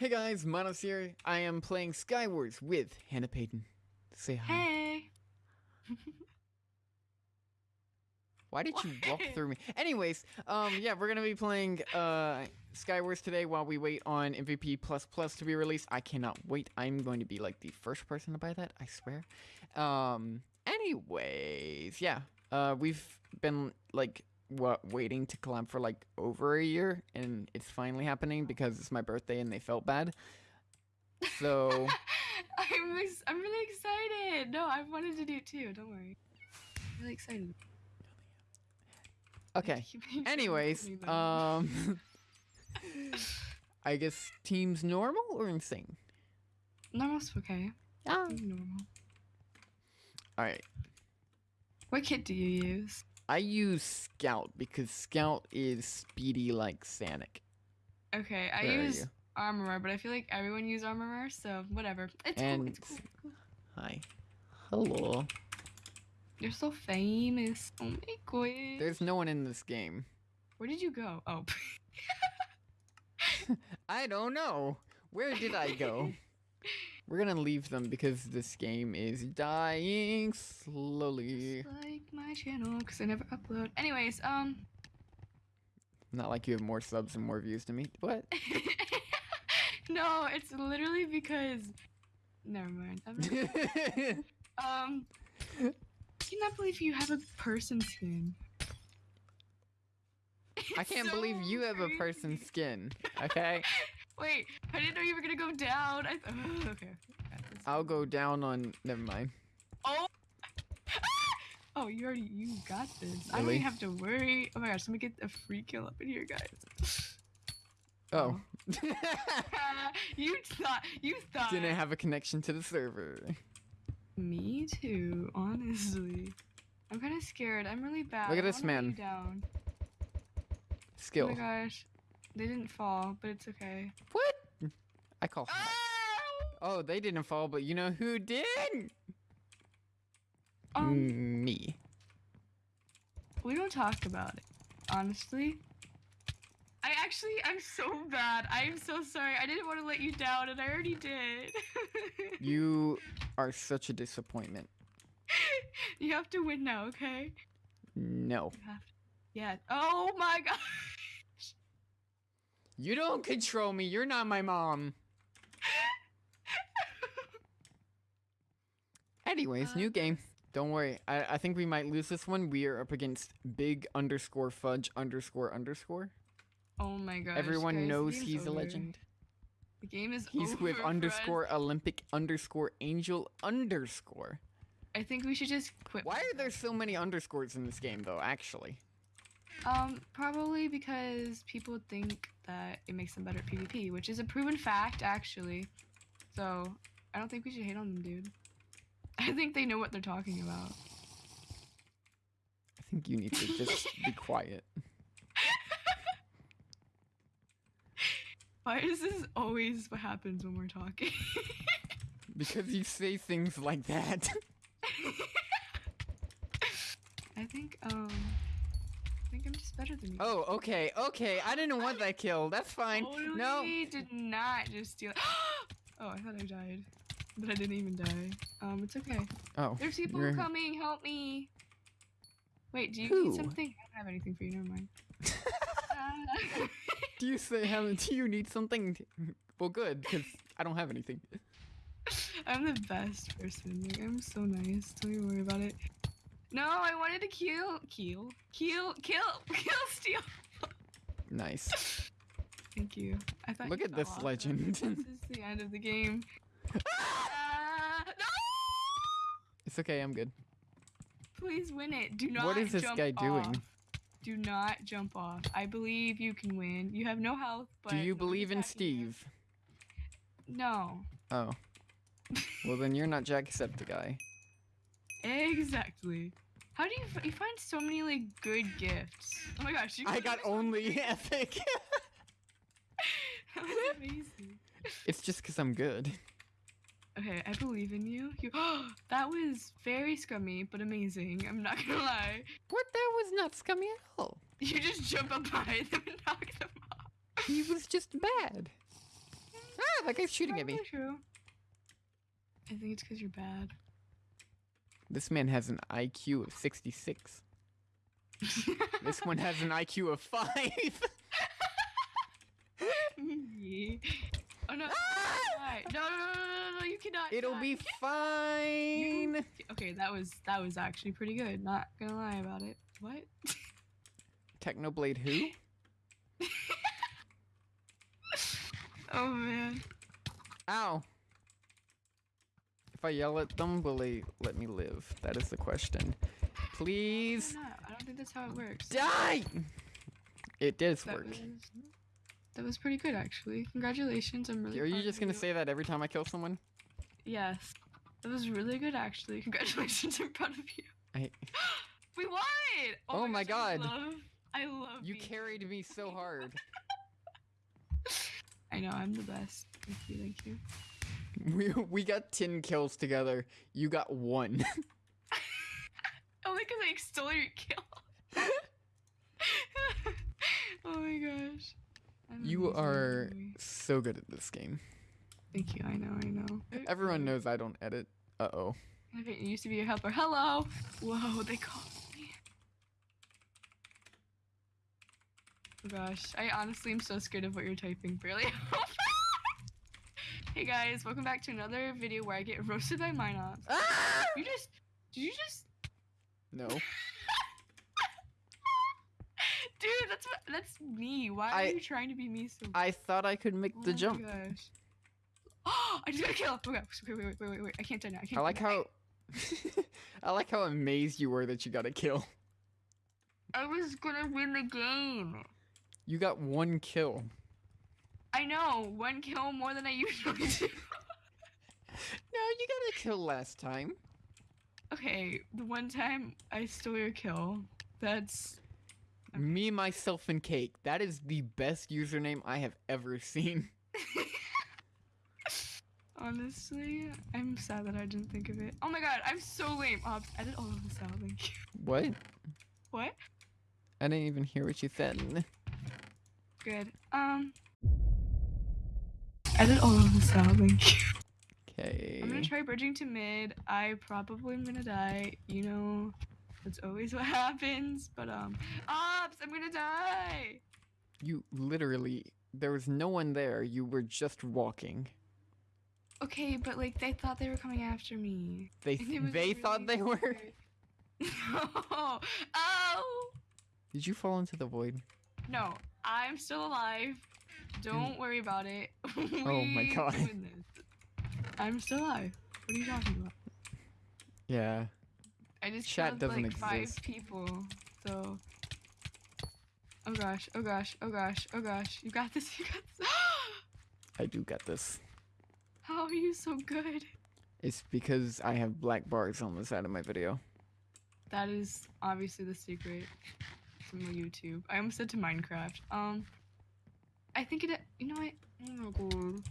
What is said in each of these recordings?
Hey guys, Manos here. I am playing Skywars with Hannah Payton. Say hi. Hey. Why did you walk through me? Anyways, um, yeah, we're gonna be playing uh Skywars today while we wait on MVP plus plus to be released. I cannot wait. I'm going to be like the first person to buy that. I swear. Um. Anyways, yeah. Uh, we've been like what waiting to collab for like over a year, and it's finally happening because it's my birthday and they felt bad. So. I'm ex- I'm really excited. No, I wanted to do it too. Don't worry. I'm really excited. Okay. Keep making sure I'm Anyways, um, I guess teams normal or insane. Normal's okay. Ah. Normal. All right. What kit do you use? I use Scout because Scout is speedy like Sanic. Okay, I Where use? Armorer, but I feel like everyone uses Armorer, so whatever. It's And- cool. It's cool. cool. Hi. Hello. You're so famous. Oh my god. There's no one in this game. Where did you go? Oh. I don't know. Where did I go? We're gonna leave them because this game is dying slowly. like my channel, because I never upload. Anyways, um. Not like you have more subs and more views to me. What? no, it's literally because. Never mind. I'm not- um. I cannot believe you have a person skin. I can't so believe you have a person skin. Okay? Wait, I didn't know you were gonna go down. I th- okay. I'll go down on. Never mind. Oh. Oh, you already you got this. I don't even have to worry. Oh my gosh, let me get a free kill up in here, guys. Oh. oh. you thought you thought Didn't have a connection to the server. Me too, honestly. I'm kind of scared. I'm really bad. Look at this man. Down. Oh my gosh, they didn't fall, but it's okay. What? I call. Oh! Oh, they didn't fall, but you know who did? Um, Me. we don't talk about it, honestly. I actually, I'm so bad. I'm so sorry. I didn't want to let you down, and I already did. You are such a disappointment. you have to win now, okay? No. You have to. Yeah. Oh my god. You don't control me. You're not my mom. Anyways, new game. Don't worry. I, I think we might lose this one. We are up against big underscore fudge underscore underscore. Oh my gosh. Everyone guys, knows he's a legend. The game is He's over with underscore Olympic underscore angel underscore. I think we should just quit. Why are there so many underscores in this game though, actually? Um, probably because people think that it makes them better at PvP, which is a proven fact, actually. So, I don't think we should hate on them, dude. I think they know what they're talking about. I think you need to just be quiet. Why is this always what happens when we're talking? Because you say things like that. I think, um, think I'm just better than you. Oh, okay, okay. I didn't want that kill. That's fine. Totally No. did not just steal. oh, I thought I died, but I didn't even die. Um, it's okay. Oh. There's people you're- coming. Help me. Wait, do you Who? need something? I don't have anything for you. Never mind. Uh, Do you say Helen, do you need something? Well, good, because I don't have anything. I'm the best person. Like, I'm so nice. Don't even worry about it. No, I wanted to kill, kill, kill, kill, kill, steal. Nice. Thank you. I thought. Look you at this off. legend. This is the end of the game. Ah, no! It's okay, I'm good. Please win it. Do not. What is this guy doing? off. Do not jump off. I believe you can win. You have no health, but Do you believe in attacking you. Steve? No. Oh. Well, then you're not Jacksepticeye. Exactly. How do you f- you find so many like good gifts? Oh my gosh! You I got only epic. that was amazing. it's just because I'm good. Okay, I believe in you. You. that was very scummy, but amazing. I'm not gonna lie. What? That was not scummy at all. You just jump up behind them and knock them off. He was just bad. Ah, that guy's shooting at me. Probably True. I think it's because you're bad. This man has an IQ of 66. This one has an IQ of 5. Oh no. Ah! No, no, no, no, no, you cannot. It'll die. be fine. Okay, that was that was actually pretty good. Not gonna lie about it. What? Technoblade who? Oh man. Ow. If I yell at them, will they let me live? That is the question. Please No, I don't think that's how it works. die! It does That work. was, that was pretty good actually. Congratulations, I'm really Are you just gonna you. say that every time I kill someone? Yes. That was really good actually. Congratulations, I'm proud of you. I, We won! Oh my gosh, I God. love, I love you carried me so hard. I know, I'm the best. Thank you, thank you. We we got ten kills together. You got one. Only because I stole your kill. oh my gosh. You are so good at this game. Thank you, I know, I know. Everyone knows I don't edit. Uh oh. You used to be your helper. Hello! Whoa, they called me. Oh gosh, I honestly am so scared of what you're typing, barely. Hey guys, welcome back to another video where I get roasted by Minox. Ah! You just. Did you just. No. Dude, that's what, that's me. Why I- are you trying to be me so I thought I could make Oh the my jump. gosh. Oh, I just got a kill. Okay, wait, wait, wait, wait, wait. I can't die now. I can't. I like die how I like how amazed you were that you got a kill. I was gonna win the game. You got one kill. I know, one kill more than I usually do. No, you got a kill last time. okay, the one time I stole your kill, that's Okay. Me, myself, and cake. That is the best username I have ever seen. honestly, I'm sad that I didn't think of it. Oh my god, I'm so lame. Oh, edit all of this out. Thank you. What? What? I didn't even hear what you said. Good. Um. Edit all of this out. Thank you. Okay. I'm gonna try bridging to mid. I probably am gonna die. You know, that's always what happens. But um, ops, I'm gonna die. You literally, there was no one there. You were just walking. Okay, but like they thought they were coming after me. They And it was they thought they were. weird. No. Oh Did you fall into the void? no, I'm still alive. Don't worry about it. Oh my God. I'm still alive. What are you talking about? Yeah. I just Chat killed doesn't like five exist. people, so. Oh gosh! Oh gosh! Oh gosh! Oh gosh! You got this! You got this! I do got this. How are you so good? It's because I have black bars on the side of my video. That is obviously the secret from YouTube. I almost said to Minecraft. Um, I think it. You know what? Oh my god!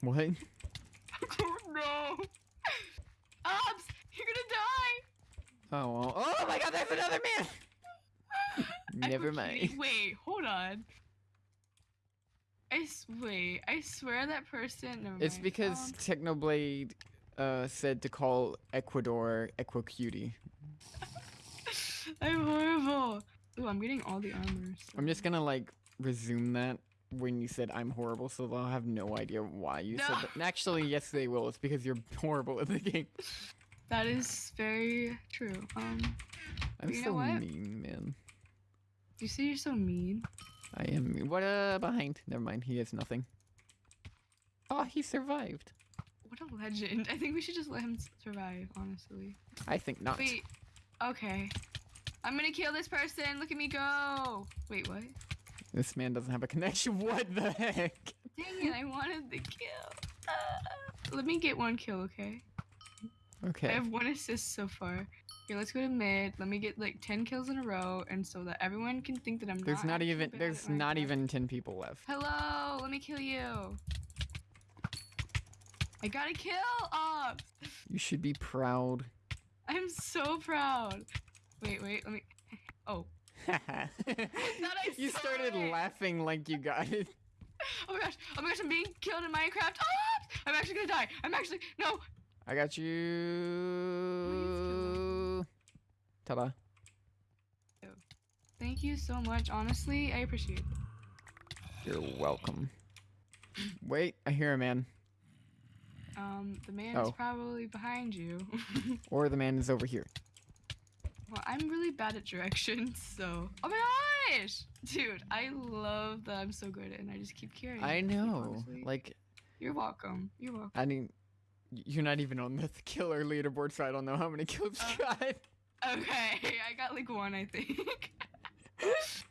What? Oh no! Ops! You're gonna die! Oh, well. oh my god, there's another man! Never mind. Wait, hold on. I wait. I swear that person. It's mind. because Um, Technoblade uh, said to call Ecuador Equicutie. I'm horrible. Ooh, I'm getting all the armors. I'm just gonna like resume that when you said I'm horrible, so they'll have no idea why you said that. And actually, yes, they will. It's because you're horrible at the game. That is very true. Um, I'm You know so mean, man. you say you're so mean. I am. mean. What? Uh, behind. Never mind. He has nothing. Oh, he survived. What a legend. I think we should just let him survive. Honestly. I think not. Wait. Okay. I'm gonna kill this person. Look at me go. Wait, what? This man doesn't have a connection. What the heck? Dang it! I wanted the kill. Uh, let me get one kill, okay? Okay. I have one assist so far. Here, let's go to mid. Let me get like 10 kills in a row, and so that everyone can think that I'm There's not. not even. There's not even ten people left. Hello, let me kill you. I got a kill up. You should be proud. I'm so proud. Wait, wait, let me. Oh, you started it. laughing like you got it. Oh my gosh! Oh my gosh! I'm being killed in Minecraft. Ah! I'm actually gonna die. I'm actually no. I got you. Ta-da. Thank you so much. Honestly, I appreciate it. You're welcome. Wait, I hear a man. Um, the man Oh. is probably behind you. Or the man is over here. Well, I'm really bad at directions, so. Oh my gosh, dude! I love that I'm so good at it, and I just keep carrying. I it, like, know. honestly. Like, You're welcome. You're welcome. I mean, you're not even on the killer leaderboard, so I don't know how many kills Oh. you got. Okay, I got like one, I think. this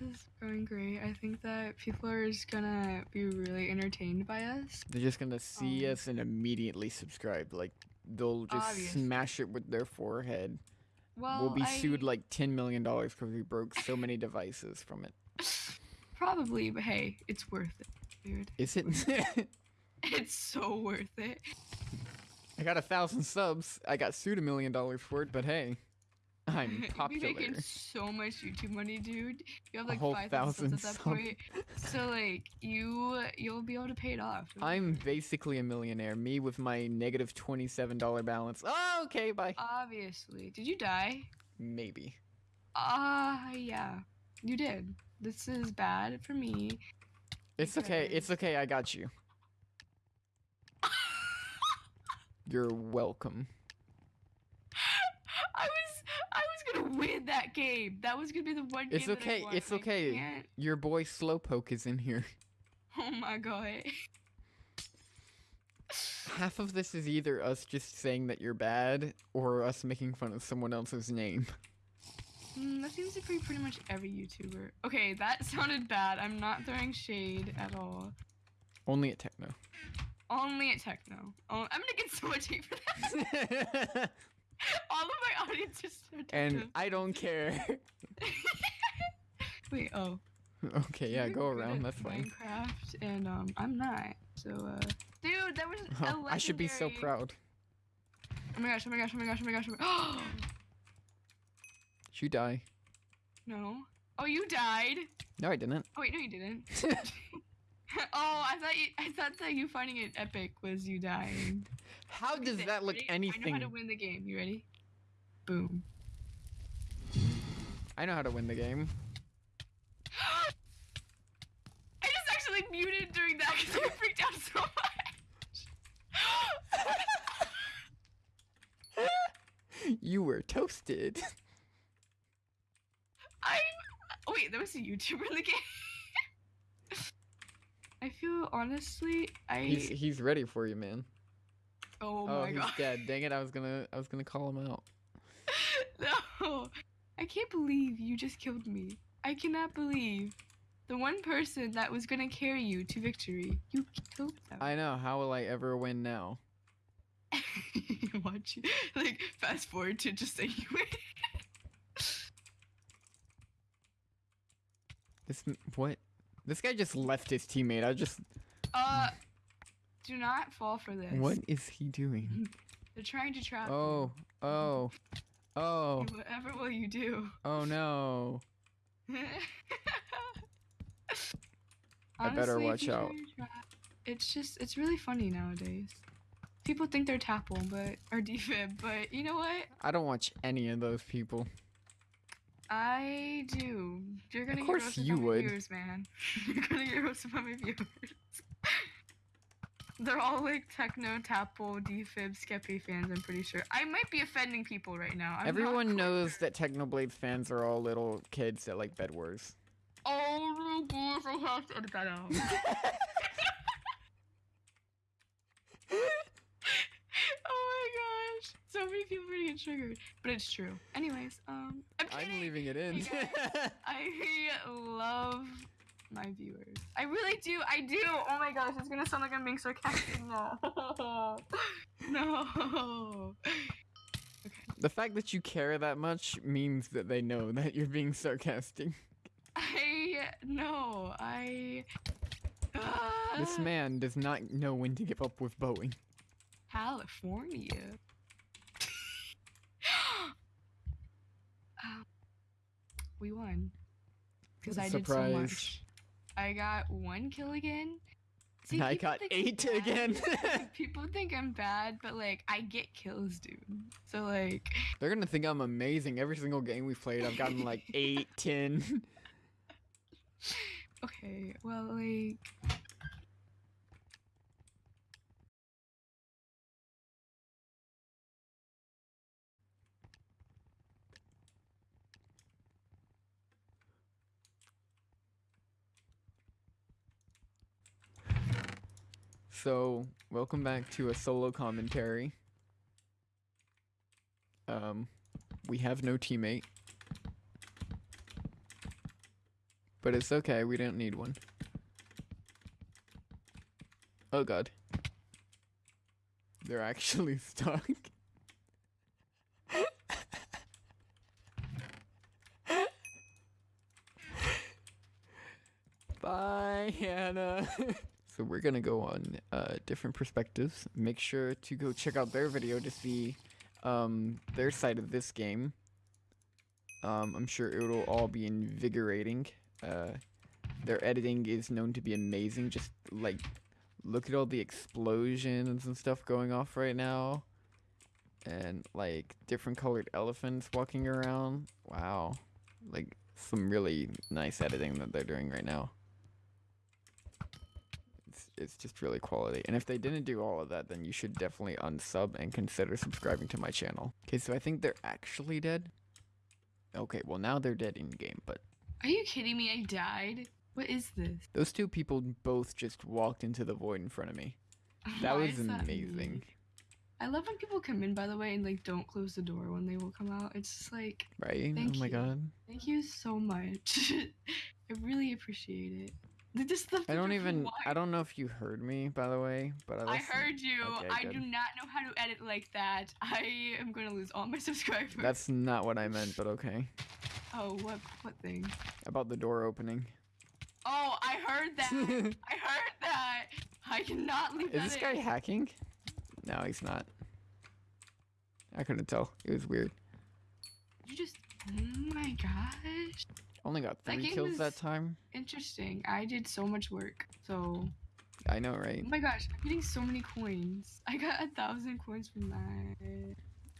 is going great. I think that people are just gonna be really entertained by us. They're just gonna see Um, us and immediately subscribe. Like, they'll just Obviously. smash it with their forehead. Well, we'll be sued like ten million dollars because we broke so many devices from it. Probably, but hey, it's worth it, dude. Is it? It's so worth it. I got a thousand subs. I got sued a million dollars for it, but hey, I'm popular. making so much YouTube money, dude. You have like five thousand at that point. So like you, you'll be able to pay it off. I'm basically a millionaire. Me with my negative twenty-seven dollar balance. Oh, okay, bye. Obviously. Did you die? Maybe. Ah, yeah, you did. This is bad for me. It's. Okay. It's okay. I got you. You're welcome. I was I was gonna win that game. That was gonna be the one game. It's okay, it's okay. can't. Your boy Slowpoke is in here. Oh my god. Half of this is either us just saying that you're bad or us making fun of someone else's name. Mm, that seems to be pretty much every YouTuber. Okay, that sounded bad. I'm not throwing shade at all. Only at Techno. Only at techno. Oh, I'm gonna get so much hate for that. All of my audience is so and I don't care. Wait, oh. okay, yeah, go around. at That's fine. Minecraft, and um, I'm not. So, uh, dude, that was a I should be so proud. Oh my gosh! Oh my gosh! Oh my gosh! Oh my gosh! Oh my... Did you die? no. Oh, you died. No, I didn't. Oh wait, no, you didn't. oh, I thought you. I thought that you finding it epic was you dying. How does that look ready? I know how to win the game. You ready? Boom. I know how to win the game. I just actually muted during that because I freaked out so much. you were toasted. I'm. Oh, wait, there was a YouTuber in the game. I feel honestly, I. He's he's ready for you, man. oh Oh, my he's god. dead. Dang it! I was gonna I was gonna call him out. no, I can't believe you just killed me. I cannot believe the one person that was gonna carry you to victory. You killed them. I know. How will I ever win now? Watch. Like fast forward to just say you win. This what? This guy just left his teammate. I just. Uh, do not fall for this. What is he doing? They're trying to trap. Oh, oh, oh, Whatever will you do? oh no! I better watch out. try to trap- It's just, it's really funny nowadays. People think they're Tapple, but or defib, but you know what? I don't watch any of those people. I do. You're gonna course get roasted you by would. viewers, man. You're gonna get roasted by my viewers. They're all like techno, Tapple, defib, Skeppy fans. I'm pretty sure. I might be offending people right now. I'm Everyone knows that Technoblade fans are all little kids that like Bed Wars. Oh my gosh, I have to edit that out. oh my gosh. So many people are gonna triggered. But it's true. Anyways, um I'm, I'm leaving it in. Hey, I love my viewers. I really do. I do. Oh my gosh, it's gonna sound like I'm being sarcastic. No. no. Okay. the fact that you care that much means that they know that you're being sarcastic. I no. I. This Ah, man does not know when to give up with Boeing. California. We won. Because I did so surprise. much. I got one kill again. See, And I got I'm eight again. people think I'm bad, but like I get kills, dude. So like, They're gonna think I'm amazing. Every single game we've played, I've gotten like eight, ten. okay, well like. So, welcome back to a solo commentary. Um, we have no teammate. But it's okay, we don't need one. Oh god. They're actually stuck. Bye, Hannah. so we're gonna go on uh, different perspectives. Make sure to go check out their video to see um, their side of this game. Um, I'm sure it'll all be invigorating. Uh, their editing is known to be amazing. Just like look at all the explosions and stuff going off right now, and like different colored elephants walking around. Wow, like some really nice editing that they're doing right now. It's, just really quality. And if they didn't do all of that, then you should definitely unsub and consider subscribing to my channel. Okay, so I think they're actually dead. Okay, well now they're dead in game, but Are you kidding me? I died. What is this? those two people both just walked into the void in front of me. That was that amazing. I love when people come in, by the way, and like don't close the door when they will come out. It's just like, Right? Oh thank oh my you. god. thank you so much. I really appreciate it. Just left I don't even. I don't know if you heard me by the way, but I, I heard you. Okay, I good. do not know how to edit like that. I am gonna lose all my subscribers. That's not what I meant, but okay. Oh, what what thing? About the door opening. Oh, I heard that. I heard that. I cannot leave that this guy in. hacking? No, he's not. I couldn't tell. It was weird. Oh my gosh. Only got That three game kills that time. Interesting. I did so much work. So. I know, right? Oh my gosh, I'm getting so many coins. I got a thousand coins from that.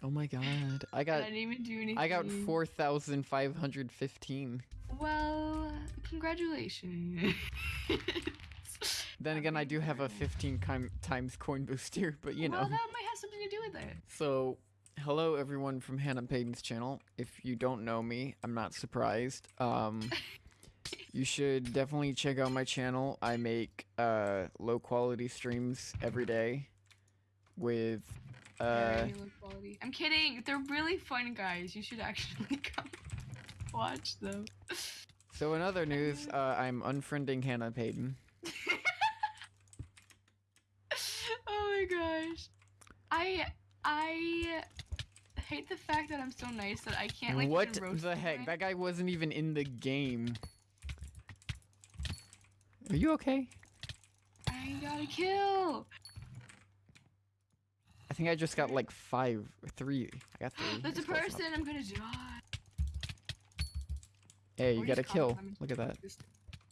Oh my god. I got I didn't even do anything. I got 4,515. Well, congratulations. Then again, I do have a 15 times coin booster, but you know. Well, that might have something to do with it. So, hello everyone from Hannah Payton's channel. If you don't know me, I'm not surprised. Um, you should definitely check out my channel. I make uh, low quality streams every day with uh, Very low quality. I'm kidding. They're really fun, guys. You should actually come watch them. so in other news, uh, I'm unfriending Hannah Payton. oh my gosh. I I hate the fact that I'm so nice that I can't like what the heck? That guy wasn't even in the game. Are you okay? I got a kill. I think I just got like five three. I got three. There's a That's enough. person. I'm gonna die. Hey, you Or got a kill. Look at that.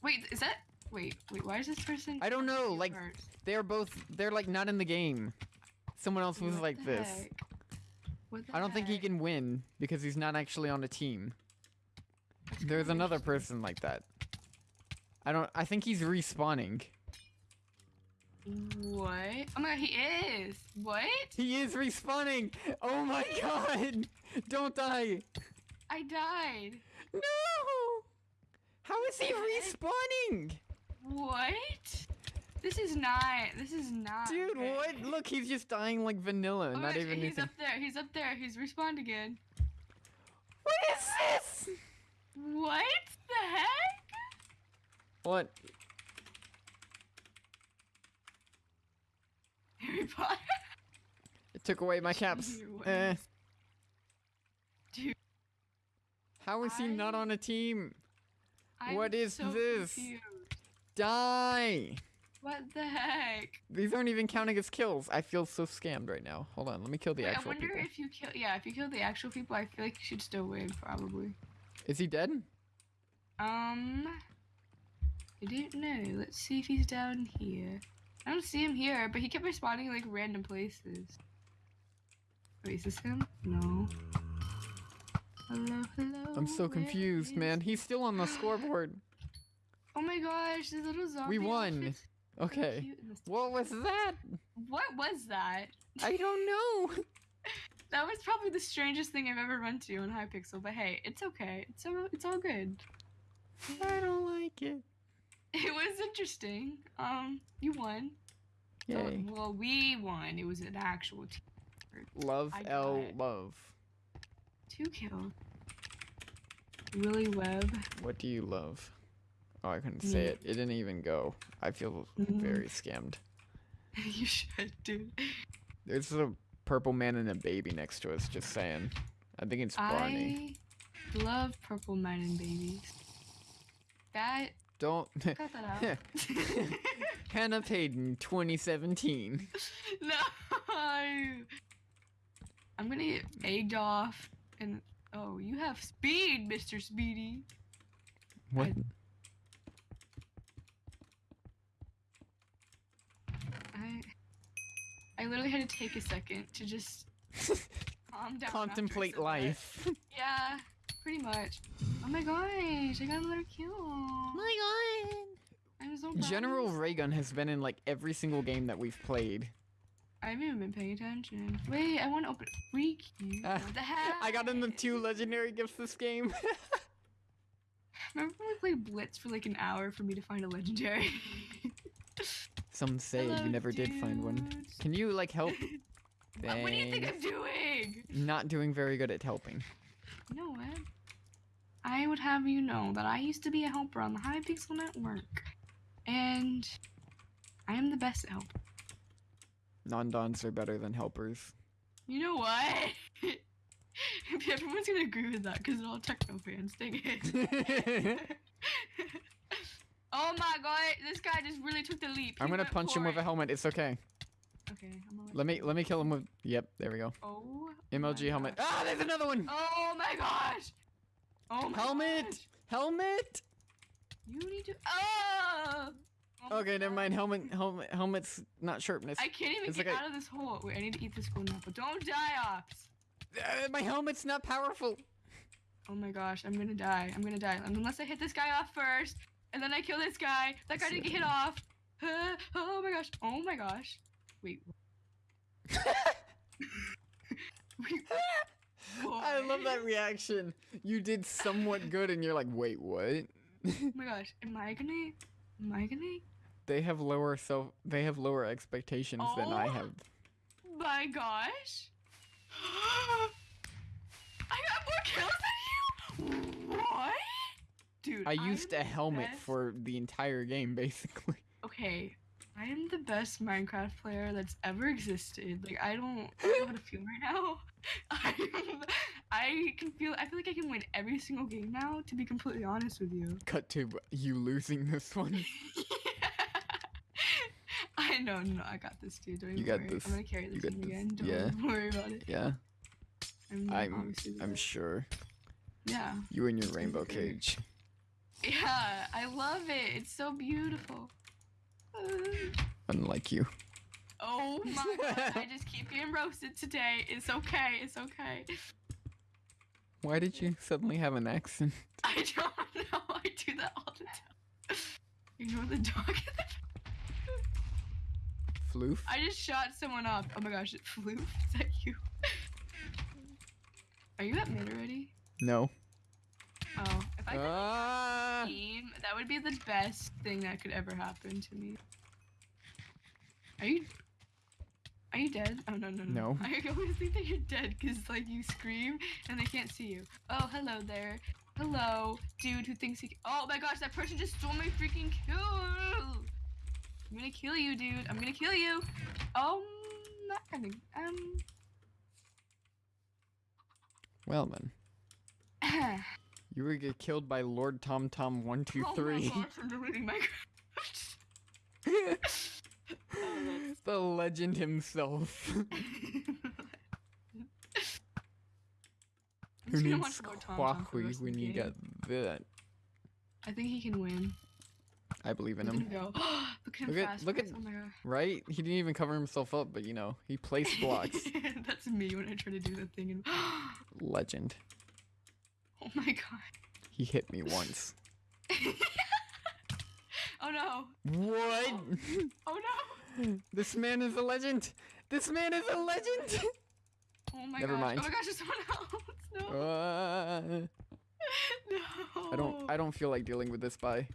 Wait, is that? Wait, wait. Why is this person? I don't know, like, first? They're both. They're like not in the game. Someone else was What like this. heck? What I don't think he can win because he's not actually on a team. There's another person like that. I don't. I think he's respawning. What? Oh my god, he is. What? He is respawning. Oh my god! Don't die. I died. No. How is he heck? respawning? What? This is not. This is not. Dude, what? Look, he's just dying like vanilla. Oh not even he's anything. up there. He's up there. He's respawned again. What is this? What the heck? What? Harry Potter. It took away my caps. Eh. Dude, How is he not on a team? I'm What is so this? confused. Die! What the heck? These aren't even counting as kills. I feel so scammed right now. Hold on, let me kill the Wait, I actual wonder people. if you kill. Yeah, if you kill the actual people, I feel like you should still win. Probably. Is he dead? Um. I don't know. Let's see if he's down here. I don't see him here, but he kept respawning like random places. Wait, is this him? No. Hello, hello. I'm so confused, man. He's still on the scoreboard. Oh my gosh, this little zombie. We won. outfit's Okay. cute in this- What was that? What was that? I don't know. That was probably the strangest thing I've ever run to on Hypixel, but hey, it's okay. It's all, it's all good. I don't like it. It was interesting. Um, you won. Yay. well, we won. It was an actual team. Love L it. love. Two kill. Willie Webb. What do you love? Oh, I couldn't say it. It didn't even go. I feel Mhm. very scammed. you should, dude. There's a purple man and a baby next to us. Just saying. I think it's Barney. I love purple men and babies. That Don't. cut that out. Hannah Payton, 2017. no. I'm gonna get egged off and oh, you have speed, Mr. Speedy. What? I I literally had to take a second to just calm down. Contemplate life. Yeah, pretty much. Oh my gosh, I got another kill. my god. I'm so proud. General Raygun has been in like every single game that we've played. I haven't even been paying attention. Wait, I want to open freak you. Ah, what the heck? I got in the two legendary gifts this game. Remember when we played Blitz for like an hour for me to find a legendary? Some say Hello, you never did find one. Can you like help? What, do you think I'm doing? Not doing very good at helping. You know what? I would have you know that I used to be a helper on the Hypixel Network, and I am the best at help. Non-dons are better than helpers. You know what? Everyone's gonna agree with that because they're all techno fans. Dang it. oh my god, this guy just really took the leap. I'm gonna punch him for with a helmet. It's okay. Okay, I'm Let me let me kill him with. Yep, there we go. Oh. MLG helmet. gosh. Ah, there's another one. Oh my gosh. Oh my Helmet! gosh. Helmet. You need to. Oh. Oh Okay, never mind. Helmet. Helmet. Helmet's not sharpness. I can't even It's get like out of this hole. Wait, I need to eat this golden apple. Don't die, Ops. Uh, my helmet's not powerful. Oh my gosh, I'm gonna die. I'm gonna die. Unless I hit this guy off first, and then I kill this guy. That guy didn't get hit off. Uh, oh my gosh. Oh my gosh. Wait. Wait. I love that reaction. You did somewhat good, and you're like, wait, what? Oh my gosh. Am I gonna? Am I gonna? they have lower self. They have lower expectations than I Oh. have. My gosh. I got more kills than you. What? Dude. I used am a helmet best- for the entire game, basically. Okay, I am the best Minecraft player that's ever existed. Like I don't, I don't know how to feel right now. I'm, I can feel. I feel like I can win every single game now. To be completely honest with you. Cut to you losing this one. I know, no, I got this, dude. Don't You got worry. this. I'm gonna carry You this this. again. Don't Yeah. worry about it. Yeah, I'm, I'm. I'm sure. Yeah. You and your rainbow cage. Yeah, I love it. It's so beautiful. Unlike you. Oh my god, I just keep getting roasted today. It's okay, it's okay. Why did you suddenly have an accent? I don't know, I do that all the time. Ignore the dog. Floof? I just shot someone up. Oh my gosh, it flew. Is that you? Are you at mid already? No. Oh, if I could Ah! Would be the best thing that could ever happen to me. Are you? Are you dead? Oh no no no. No. I always think that you're dead because like you scream and they can't see you. Oh hello there. Hello, dude who thinks he. Oh my gosh, that person just stole my freaking kill. I'm gonna kill you, dude. I'm gonna kill you. Um, not gonna. Um. Well then, you were get killed by Lord Tom Tom one two oh three. gosh, I'm deleting Minecraft. the legend himself. I'm Who needs watch Lord Tom Tom for the Quackly when you got that? I think he can win. I believe in him. go. look at him Look at- fast look at- Oh. Right? He didn't even cover himself up, but you know, he placed blocks. That's me when I try to do that thing and Legend. Oh my god. He hit me once. Oh no. What? Oh no. this man is a legend. This man is a legend. Oh my Never gosh. mind. Oh my gosh, there's someone else. No. Uh, no. I don't. I don't feel like dealing with this. Bye.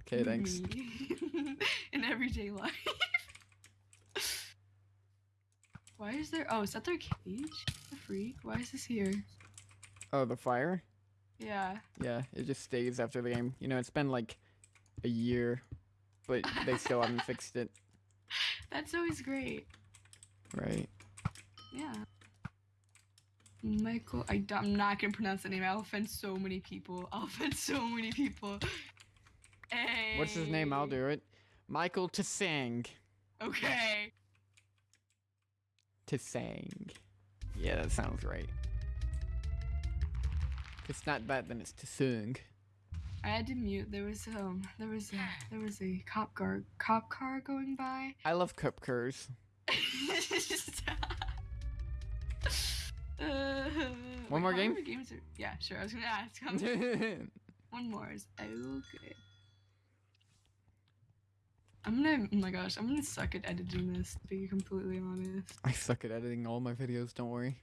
Okay, thanks. In everyday life. Why is there? Oh, is that their cage? The freak. Why is this here? Oh, the fire. Yeah. Yeah, it just stays after the game. You know, it's been like a year, but they still haven't fixed it. That's always great. Right. Yeah. Michael, I, am not gonna pronounce the name. I'll offend so many people. I'll offend so many people. Hey. What's his name? I'll do it. Michael Tsang. Okay. Tsang. Yeah, that sounds right. If it's not that, then it's Tsung. I had to mute. There was um, there was a, there was a cop car, cop car going by. I love cop cars. Uh, One more game? Games are, yeah, sure. I was gonna ask. One more is okay. I'm gonna. Oh my gosh, I'm gonna suck at editing this. To be completely honest. I suck at editing all my videos. Don't worry.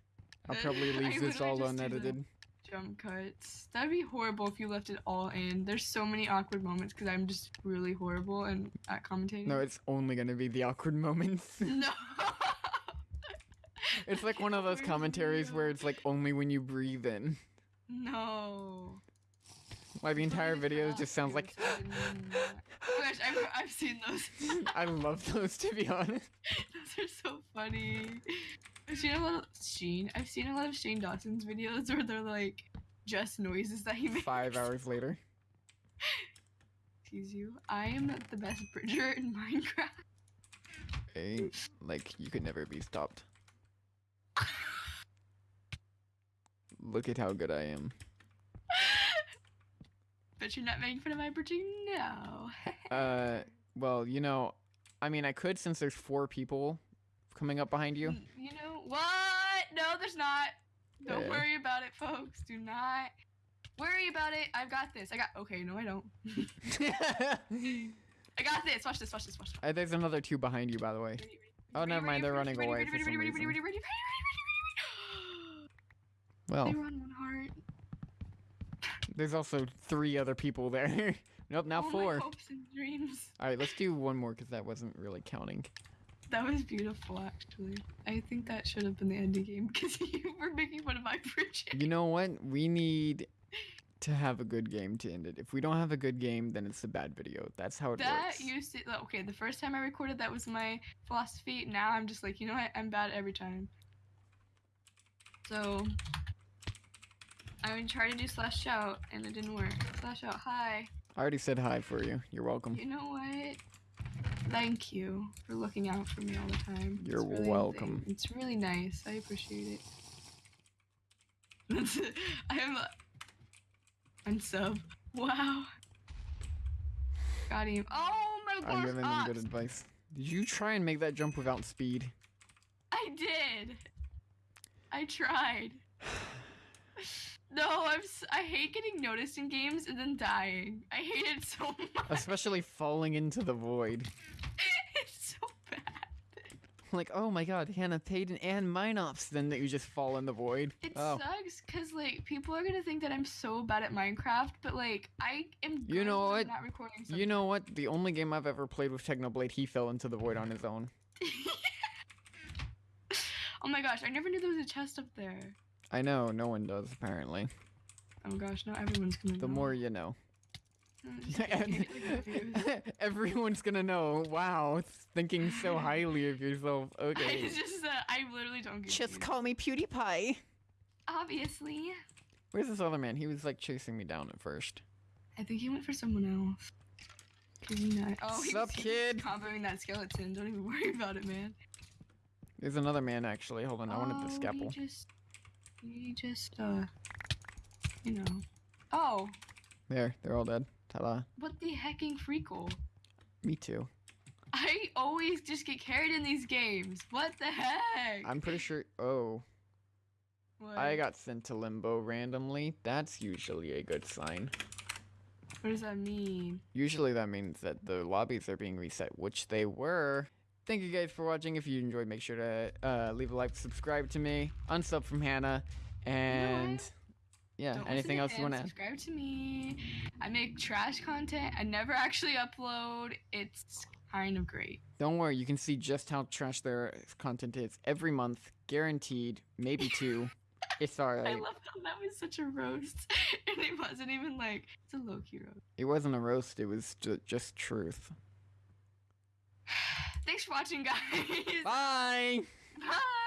I'll probably leave this all unedited. Jump cuts. That'd be horrible if you left it all in. There's so many awkward moments because I'm just really horrible and at commentating. No, it's only gonna be the awkward moments. no. it's like one of those commentaries where it's like only when you breathe in. No. Why the entire video just sounds like. awkward, so I did not- Oh gosh, I've, I've seen those. I love those to be honest. those are so funny. I've seen a lot of Sheen. I've seen a lot of Shane Dawson's videos where they're like just noises that he makes. Five hours later. Excuse you. I am the best bridger in Minecraft. Hey, like you could never be stopped. Look at how good I am. but you're not making fun of my bridging now. Uh, well, you know, I mean, I could since there's four people coming up behind you. Mm, You know what? No, there's not. Don't Yeah. worry about it, folks. Do not worry about it. I've got this. I got. Okay, no, I don't. I got this. Watch this. Watch this. Watch this. uh, there's another two behind you, by the way. Ready, ready, Oh, ready, never mind, they're running away for some reason. Well. They were on one heart. there's also three other people there. nope, now four. My hopes and dreams. All right, let's do one more because that wasn't really counting. That was beautiful, actually. I think that should have been the ending game because you were making fun of my bridging. You know what? We need to have a good game to end it. If we don't have a good game, then it's a bad video. That's how it That works. used to okay. The first time I recorded, that was my philosophy. Now I'm just like, you know what? I'm bad every time. So I tried to do slash out, and it didn't work. Slash out, hi. I already said hi for you. You're welcome. You know what? Thank you for looking out for me all the time. You're It's really- welcome. It's really nice. I appreciate it. I'm unsub. Wow. Got him. Oh my god. I'm giving them good advice. Did you try and make that jump without speed? I did. I tried. No, I'm. s- I hate getting noticed in games and then dying. I hate it so much. Especially falling into the void. it's so bad. Like, oh my god, Hannah Payton and Minops, then that you just fall in the void. It oh. sucks because like people are gonna think that I'm so bad at Minecraft, but like I am. You know what? Not recording. You know what? The only game I've ever played with Technoblade, he fell into the void on his own. oh my gosh! I never knew there was a chest up there. I know, no one does, apparently. Oh gosh, now everyone's gonna. The know. more you know. I'm just kidding, get confused. Everyone's gonna know. Wow, thinking so highly of yourself. Okay. It's just that I literally don't get Just confused. call me PewDiePie. Obviously. Where's this other man? He was like chasing me down at first. I think he went for someone else. Cause you know, oh, he's, Sup, he's kid? comboing that skeleton. Don't even worry about it, man. There's another man actually. Hold on, I wanted the Oh, scalpel. He just, he just, uh, you know. Oh, There, they're all dead. Ta-da. What the hecking freakle? Me too. I always just get carried in these games. What the heck? I'm pretty sure. Oh, What? I got sent to limbo randomly. That's usually a good sign. What does that mean? Usually that means that the lobbies are being reset, which they were. Thank you guys for watching. If you enjoyed, make sure to uh, leave a like, subscribe to me, unsub from Hannah, and yeah, Don't anything else you want to? Subscribe to me. I make trash content. I never actually upload. It's kind of great. Don't worry, you can see just how trash their content is every month, guaranteed. Maybe two. it's sorry. I love how that was such a roast, and it wasn't even like it's a low key roast. It wasn't a roast. It was ju- just truth. Thanks for watching, guys. Bye. Bye.